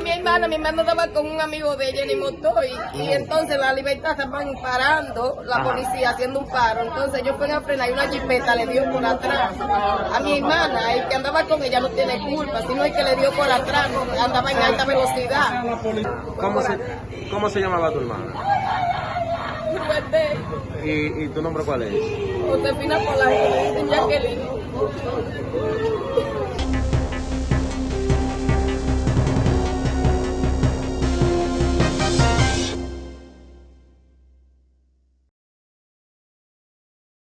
mi hermana, mi hermano estaba con un amigo de ella en el motor y, y entonces la libertad estaban parando, la policía haciendo un paro. Entonces yo fui a frenar y una jipeta le dio por atrás a mi hermana. El que andaba con ella no tiene culpa, sino el que le dio por atrás, andaba en alta velocidad. ¿Cómo se, cómo se llamaba tu hermana? ¿Y, y tu nombre cuál es? Josefina Polanco, Jacqueline.